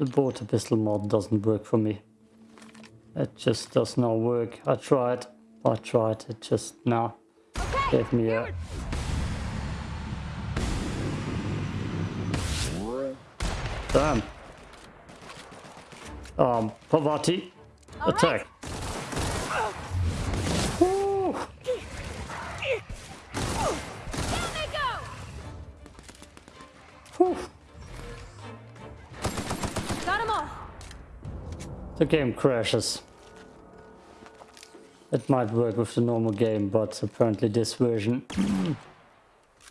the water pistol mod doesn't work for me. It just does not work. I tried. I tried. It just now Okay, gave me a damn. Um, Parvati, All attack. Woo! The game crashes. It might work with the normal game, but apparently this version...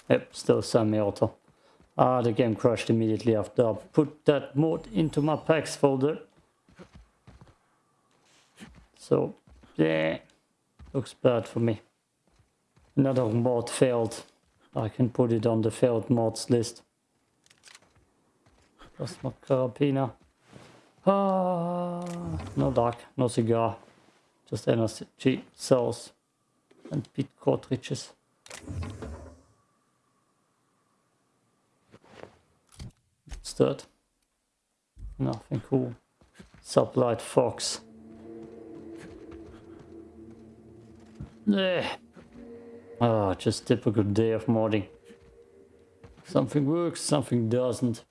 yep, still semi-auto. Ah, the game crashed immediately after I put that mod into my packs folder. So, yeah, looks bad for me. Another mod failed. I can put it on the failed mods list. That's my carabiner. Ah, no luck, no cigar. Just energy cells and bit cartridges. What's that? Nothing cool. Sublight Fox. Eh. Ah, just typical day of modding. Something works, something doesn't.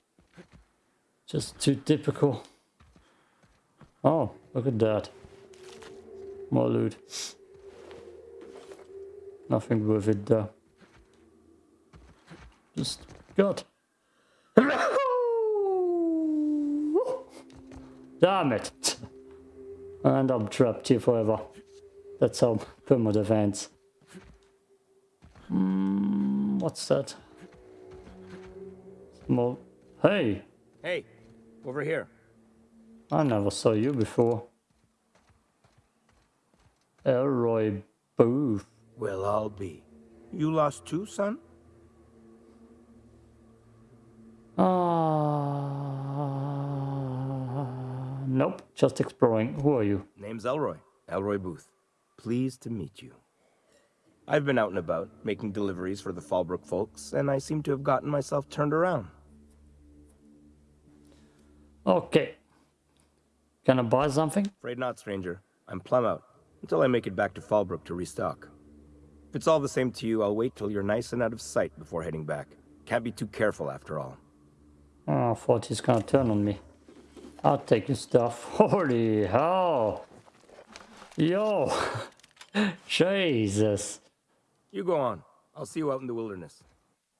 Just too typical. Oh, look at that. More loot. Nothing worth it though. Just got. Damn it! And I'm trapped here forever. That's how permadeath ends. Mm, what's that? Small. Hey! Hey, over here. I never saw you before. Elroy Booth. Well, I'll be. You lost too, son? Ah, nope, just exploring. Who are you? Name's Elroy. Elroy Booth. Pleased to meet you. I've been out and about, making deliveries for the Fallbrook folks, and I seem to have gotten myself turned around. Okay. I buy something? Afraid not, stranger. I'm plumb out, until I make it back to Fallbrook to restock. If it's all the same to you, I'll wait till you're nice and out of sight before heading back. Can't be too careful after all. Oh, I thought he's gonna turn on me. I'll take your stuff. Holy hell! Yo! Jesus! You go on. I'll see you out in the wilderness.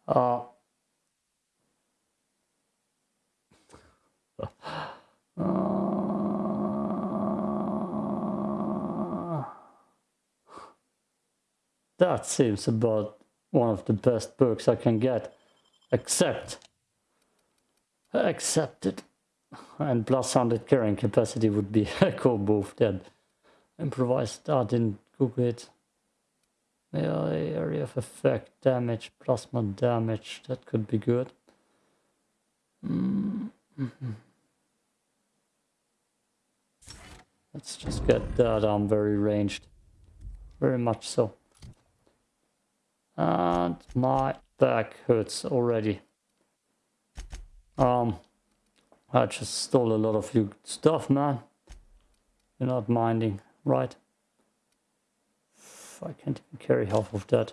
Uh. Uh, that seems about one of the best perks I can get. Except. Accept. Accepted. And plus 100 carrying capacity would be a cool move then. Improvised. I didn't Google it. Melee area of effect, damage, plasma damage, that could be good. Mm -hmm. Let's just get that I'm very ranged. Very much so. And my back hurts already. Um, I just stole a lot of your stuff, man. You're not minding, right? I can't even carry half of that.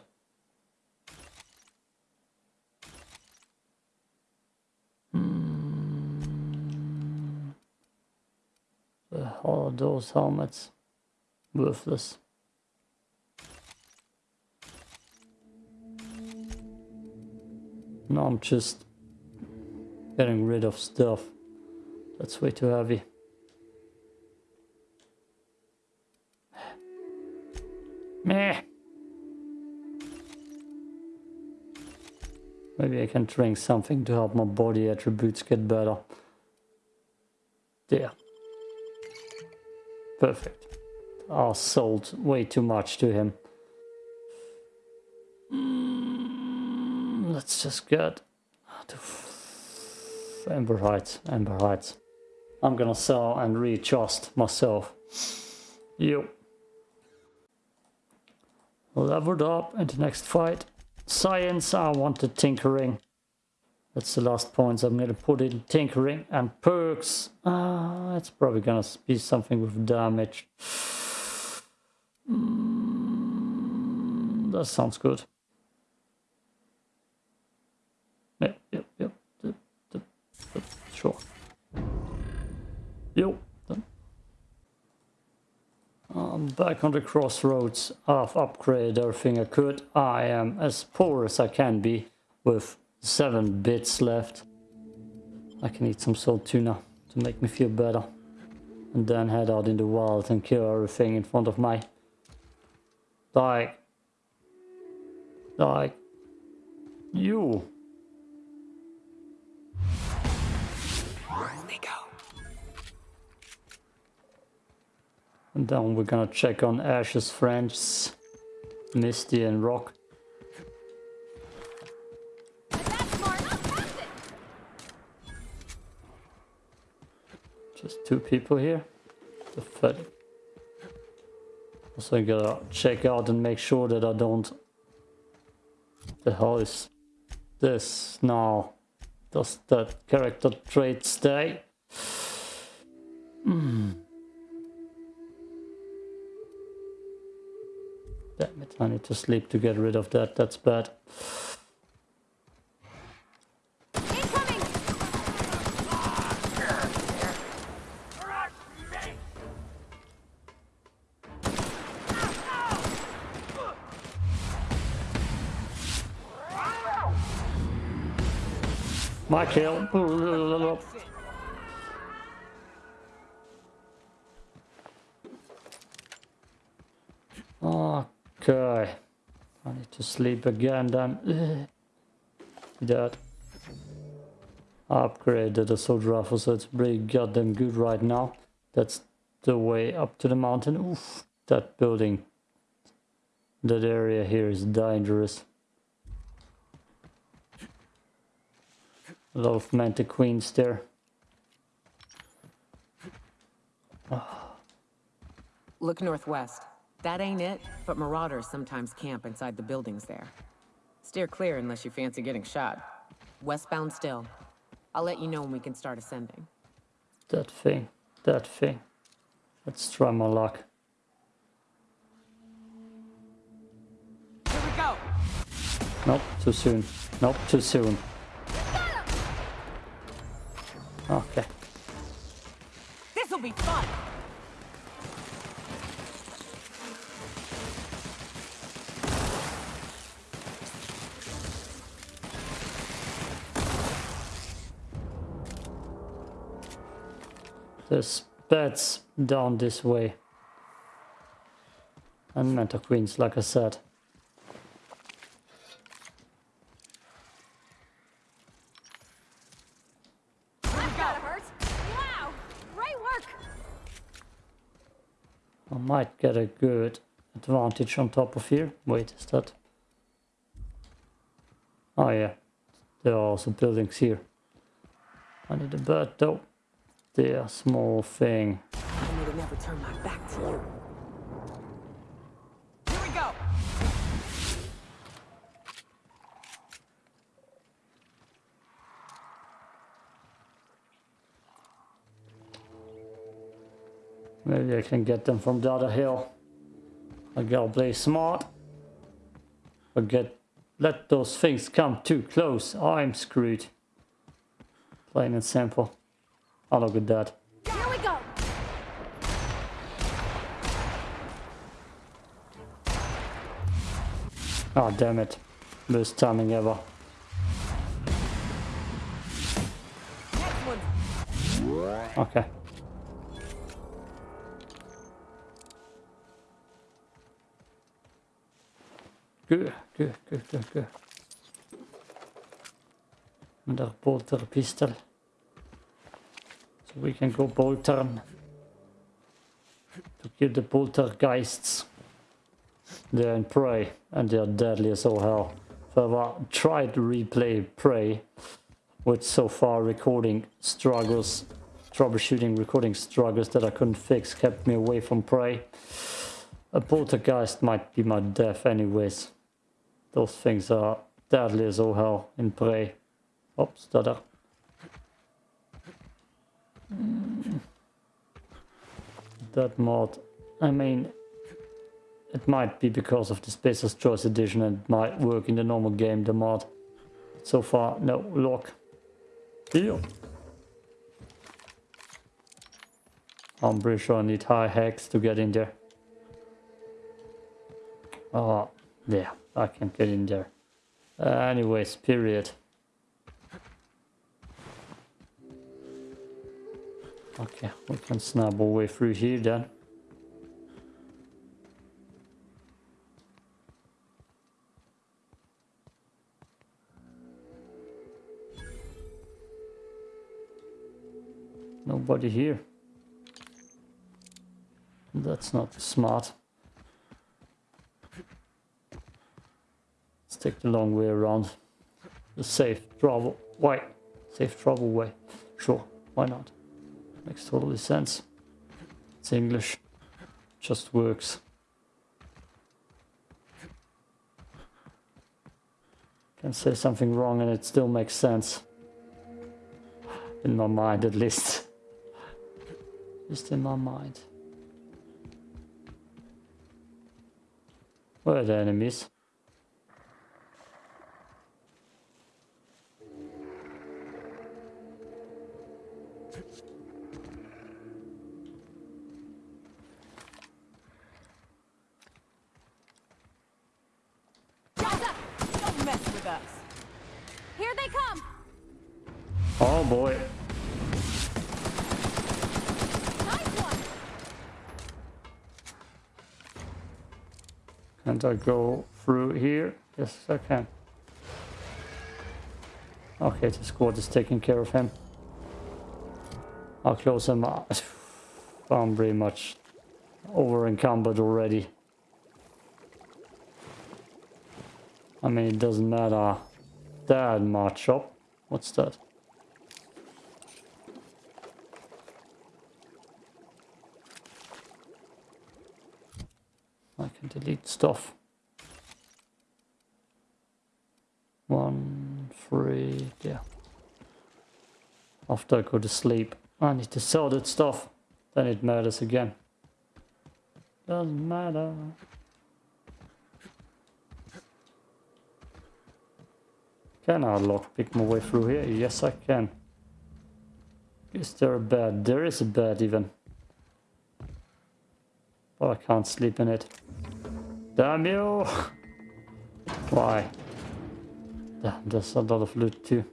Hmm. All those helmets, worthless. No, I'm just getting rid of stuff. That's way too heavy. Meh. Maybe I can drink something to help my body attributes get better. There. Perfect. I sold way too much to him. Mm, just get to Ember Heights. Heights. I'm gonna sell and readjust myself. Yo. Leveled up in the next fight. Science, I wanted tinkering. That's the last points I'm gonna put in tinkering and perks. Ah, it's probably gonna be something with damage. Mm, that sounds good. Yo, done. I'm back on the crossroads. I've upgraded everything I could. I am as poor as I can be with seven bits left. I can eat some salt tuna to make me feel better. And then head out in the wild and kill everything in front of my... Like... Like... You. And then we're gonna check on Ash's friends, Misty and Rock. Just two people here. Pathetic. Also gotta check out and make sure that I don't... The hell is this now? Does that character trait stay? Hmm. Damn it, I need to sleep to get rid of that, that's bad. Sleep again then. That. Upgraded assault rifle so it's pretty goddamn good right now. That's the way up to the mountain. Oof. That building. That area here is dangerous. A lot of mantiqueens there. Look northwest. That ain't it, but marauders sometimes camp inside the buildings there. Steer clear unless you fancy getting shot. Westbound still. I'll let you know when we can start ascending. That thing. That thing. Let's try my luck. Here we go! Nope, too soon. Nope, too soon. Okay. Beds down this way. And Mantiqueens, like I said. That gotta hurt. Wow. Great work. I might get a good advantage on top of here. Wait, is that... Oh yeah, there are also buildings here. I need a bird though. There, small thing. I need to never turn my back to you. Here we go! Maybe I can get them from the other hill. I gotta play smart. But get let those things come too close. I'm screwed. Plain and simple. Oh look at that. Here we go. Oh damn it. Worst timing ever. Okay. Good, good, good, good, good. Another Polter pistol. So we can go boltern. To kill the poltergeists. They're in Prey and they're deadly as all hell. If I ever uh, tried to replay Prey with so far recording struggles, troubleshooting recording struggles that I couldn't fix kept me away from Prey. A poltergeist might be my death anyways. Those things are deadly as all hell in Prey. Oh, stutter. Mm. That mod, I mean, it might be because of the Spacer's Choice edition and it might work in the normal game, the mod. So far, no lock. Deal. I'm pretty sure I need high hacks to get in there. Oh, yeah, I can get in there. Anyways, period. Okay, we can snap our way through here then. Nobody here. That's not smart. Let's take the long way around. The safe travel way. Safe travel way. Sure, why not? Makes totally sense. It's English. Just works. Can say something wrong and it still makes sense. In my mind at least. Just in my mind. Where are the enemies? Gaza, don't mess with us. Here they come. Oh boy. Nice one. Can't I go through here? Yes, I can. Okay, the squad is taking care of him. I'll close him up. I'm pretty much over encumbered already. I mean, it doesn't matter that much. Oh, what's that? I can delete stuff. One, three, yeah. After I go to sleep, I need to sell that stuff. Then it matters again. Doesn't matter. Can I lockpick my way through here? Yes, I can. Is there a bed? There is a bed even. But I can't sleep in it. Damn you! Why? Damn, there's a lot of loot too.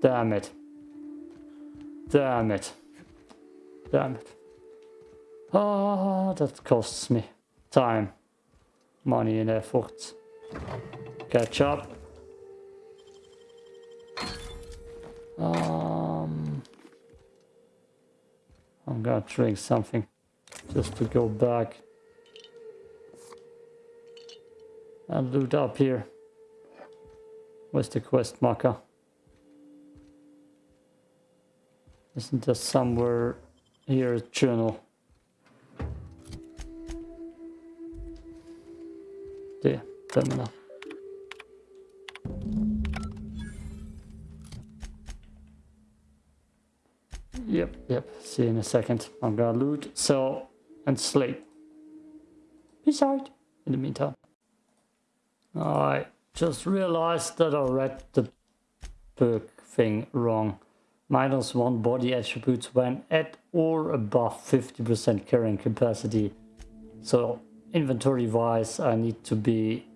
Damn it. Damn it. Damn it. Ah, that costs me time, money and effort. Catch up. Um, I'm gonna drink something just to go back and loot up here. Where's the quest marker? Isn't there somewhere here a journal? There, terminal. Yep. See you in a second. I'm gonna loot, sell, and sleep. Peace out in the meantime. I just realized that I read the perk thing wrong. Minus one body attributes when at or above 50% carrying capacity. So inventory wise I need to be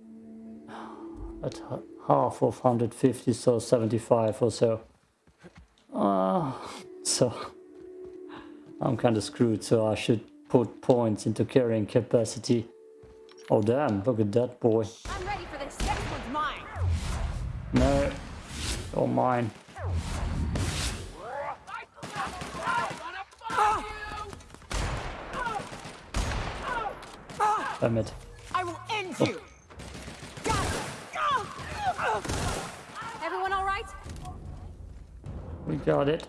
at half of 150 so 75 or so. Uh, so I'm kind of screwed so I should put points into carrying capacity. Oh damn, look at that boy. I'm ready for this. Next one's mine. No, oh mine. Damn it. I will end oh. you. Everyone all right? We got it.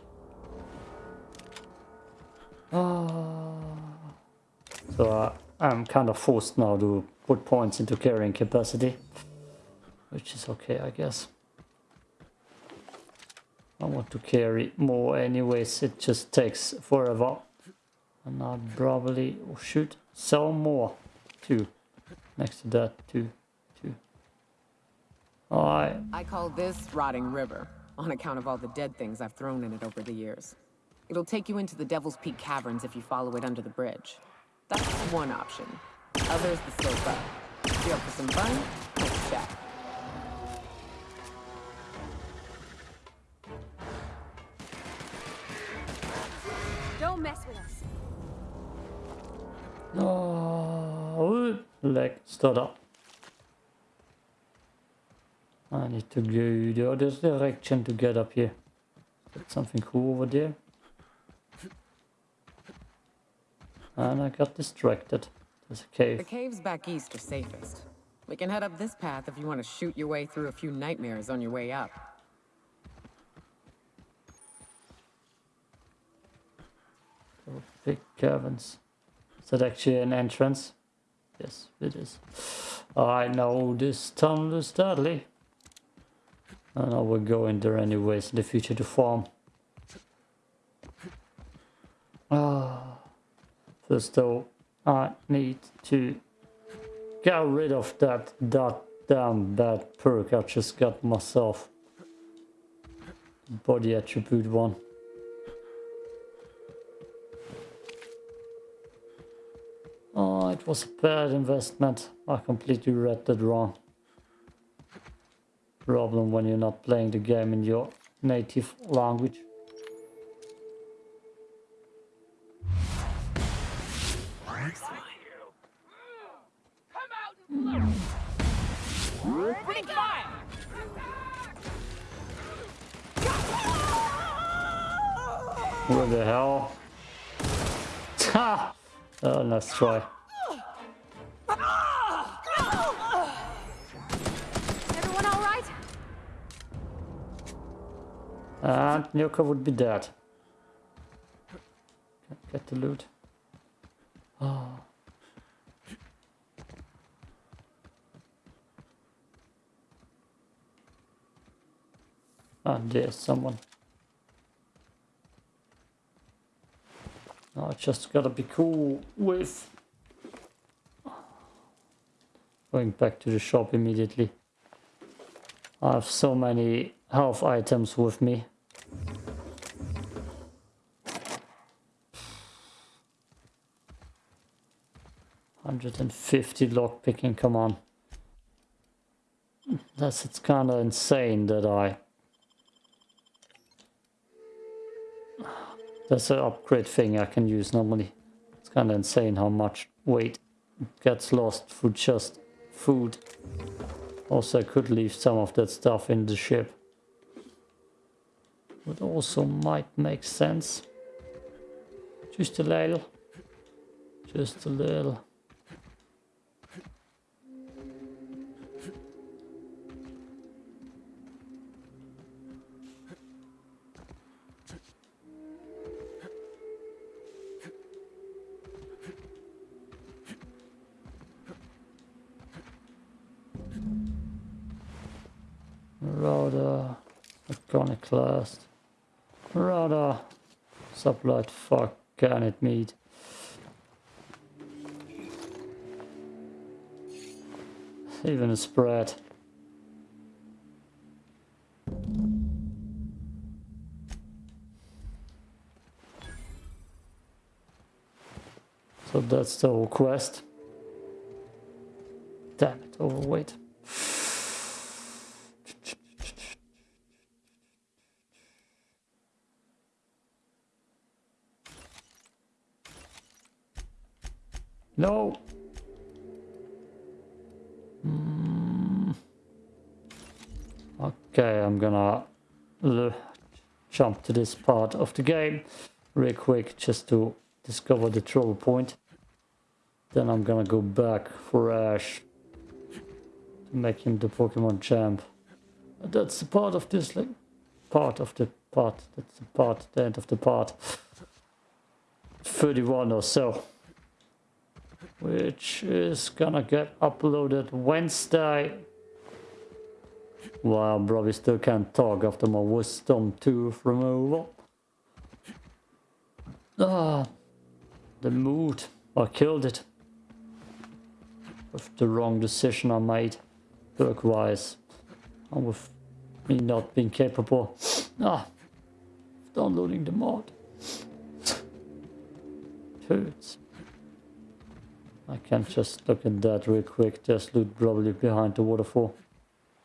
I'm kind of forced now to put points into carrying capacity. Which is okay, I guess. I want to carry more anyways, it just takes forever. And I'll probably oh shoot sell more too. Next to that too. Too. Alright. I call this Rotting River, on account of all the dead things I've thrown in it over the years. It'll take you into the Devil's Peak Caverns if you follow it under the bridge. That's one option. Other's the slope up. If you're up for some fun, let's chat. Don't mess with us. Oh, leg stutter. I need to go the other direction to get up here. Got something cool over there. And I got distracted. There's a cave. The caves back east are safest. We can head up this path if you want to shoot your way through a few nightmares on your way up. Big caverns. Is that actually an entrance? Yes, it is. I know this tunnel is deadly. And I will go in there anyways in the future to farm. Ah. First though, I need to get rid of that, that damn bad perk I just got myself. Body attribute one. Oh, it was a bad investment. I completely read that wrong. Problem when you're not playing the game in your native language. Oh, nice try. Everyone all right? And Nyoka would be dead. Get the loot. Oh. And there's someone. I just gotta be cool with going back to the shop immediately. I have so many health items with me. Hundred and fifty lockpicking, come on. That's it's kinda insane that I That's an upgrade thing I can use normally. It's kinda insane how much weight gets lost for just food. Also, I could leave some of that stuff in the ship. Would also might make sense. Just a little. Just a little. Iconoclast. Rather sublight fuck can it meet. Even a spread. So that's the whole quest. Damn it, overweight. No. Mm. Okay, I'm gonna jump to this part of the game real quick just to discover the trouble point. Then I'm gonna go back for Ash to make him the Pokemon champ. That's the part of this, like, part of the part. That's the part, the end of the part. 31 or so. Which is gonna get uploaded Wednesday. Well, probably still can't talk after my wisdom tooth removal. Ah, the mood. I killed it. With the wrong decision I made, work-wise. And with me not being capable ah, downloading the mod. it hurts. I can just look at that real quick. There's loot probably behind the waterfall.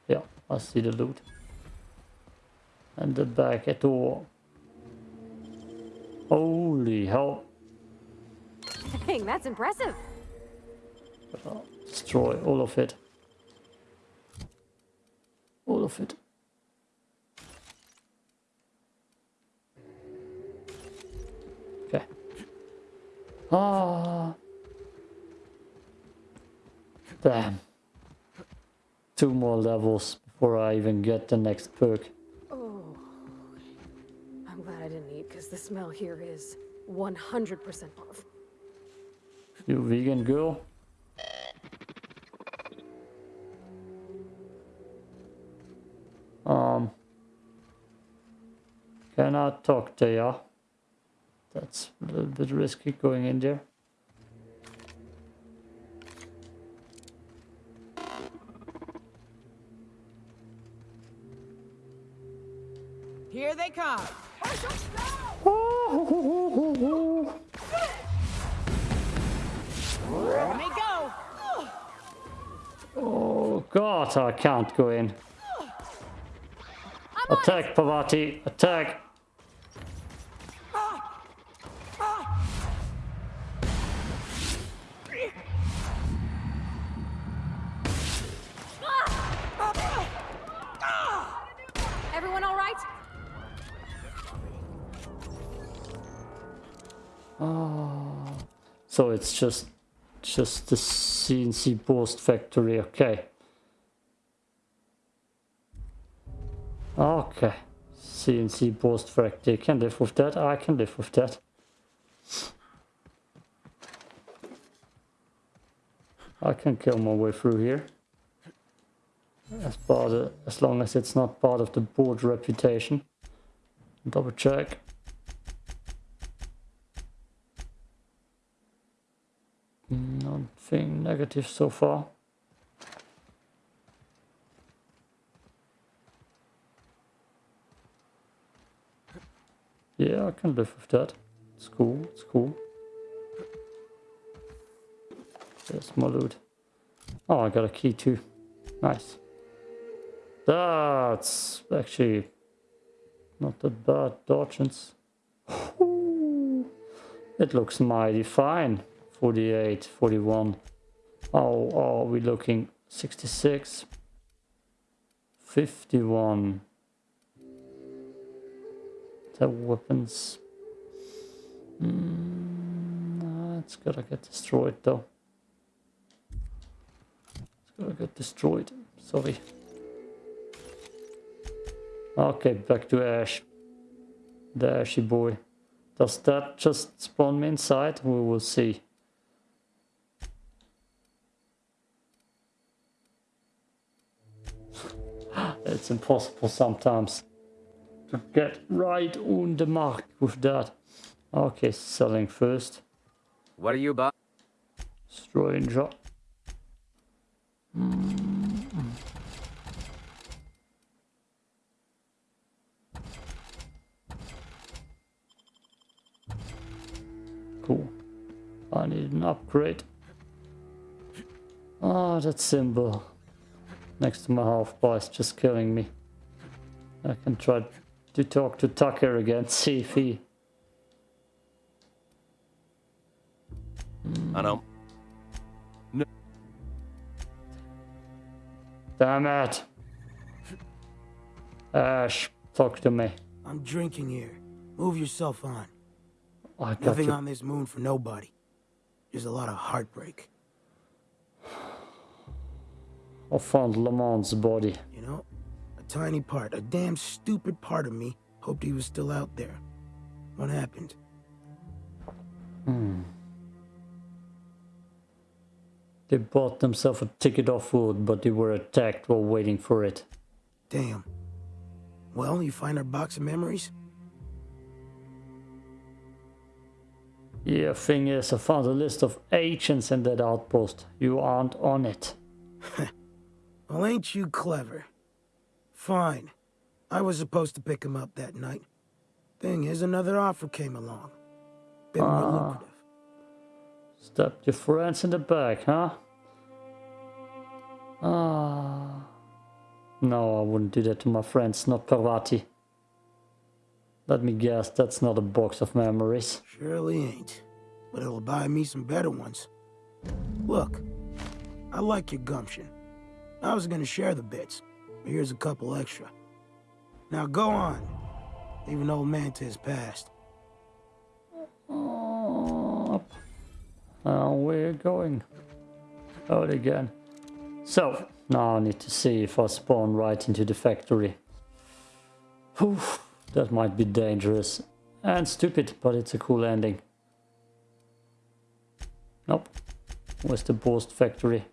Yeah, I see the loot. And the back at all. Holy hell. Dang, that's impressive. I'll destroy all of it. All of it. Okay. Ah. Damn. Two more levels before I even get the next perk. Oh, I'm glad I didn't eat because the smell here is 100% off. You vegan girl? Um, can I talk to ya? That's a little bit risky going in there. Oh god, I can't go in. Attack, Parvati, attack! So it's just just the CNC post factory, okay. Okay. CNC post factory. Can live with that. I can live with that. I can kill my way through here. As part of, as long as it's not part of the board reputation. Double check. Nothing negative so far. Yeah, I can live with that. It's cool, it's cool. There's more loot. Oh, I got a key too. Nice. That's actually not that bad dodgings. It looks mighty fine. 48, 41. Oh, are we looking 66? 51. The weapons. Mm, it's gotta get destroyed though. It's gotta get destroyed. Sorry. Okay, back to Ash. The Ashy boy. Does that just spawn me inside? We will see. It's impossible sometimes to get right on the mark with that. Okay, selling first. What are you about? Stranger. Cool. I need an upgrade. Ah, that symbol next to my half bar is just killing me. I can try to talk to Tucker again, see if he... I know. Damn it! Ash, talk to me. I'm drinking here. Move yourself on. I got Nothing you. on this moon for nobody. There's a lot of heartbreak. I found Lamont's body. You know? A tiny part, a damn stupid part of me hoped he was still out there. What happened? Hmm. They bought themselves a ticket off wood, but they were attacked while waiting for it. Damn. Well, you find our box of memories? Yeah, thing is, I found a list of agents in that outpost. You aren't on it. Well, ain't you clever? Fine. I was supposed to pick him up that night. Thing is, another offer came along. Bit more Ah. lucrative. Your friends in the back, huh? Ah. No, I wouldn't do that to my friends, not Parvati. Let me guess, that's not a box of memories. Surely ain't. But it'll buy me some better ones. Look, I like your gumption. I was gonna share the bits, but here's a couple extra. Now go on. Leaving old man to his past. And we're going out again. So, now I need to see if I spawn right into the factory. Whew, that might be dangerous and stupid, but it's a cool ending. Nope. Where's the Boarst factory?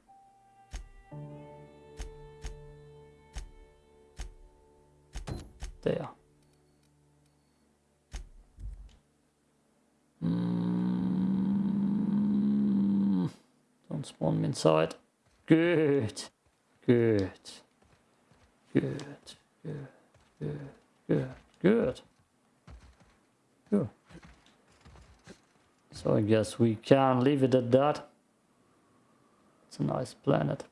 Don't inside. Good. Good. Good. Good. Good. Good. Good. Good. So I guess we can leave it at that. It's a nice planet.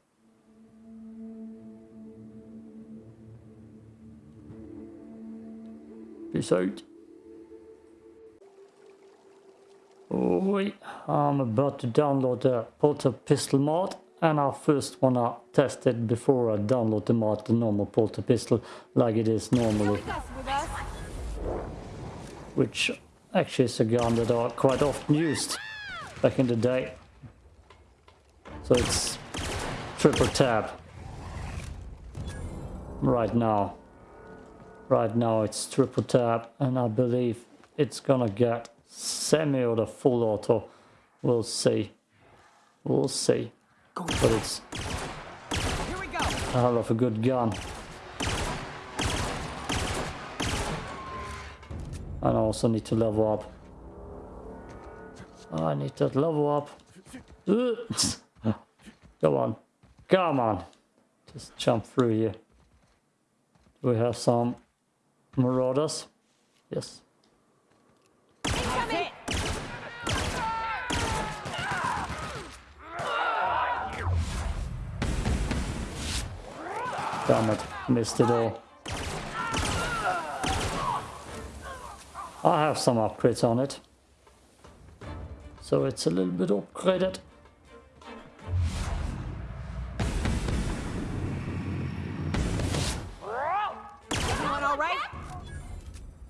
Peace out. Oi, I'm about to download the Polter Pistol mod and I first wanna test it before I download the mod, the normal Polter Pistol, like it is normally, which actually is a gun that I quite often used back in the day. So it's triple tap right now. Right now it's triple tap and I believe it's gonna get semi or the full auto. We'll see. We'll see. But it's Here we go. a hell of a good gun. And I also need to level up. I need that level up. Come on. Come on. Just jump through here. Do we have some marauders? Yes. Damn it. Missed it all. I have some upgrades on it. So it's a little bit upgraded.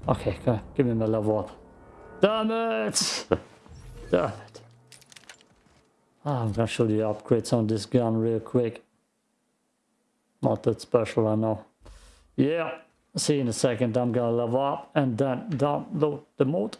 Okay, go, give me my level up. Damn it! Damn it. Ah, I'm gonna show you the upgrades on this gun real quick. Not that special, I know. Yeah, see you in a second. I'm gonna level up and then download the mod.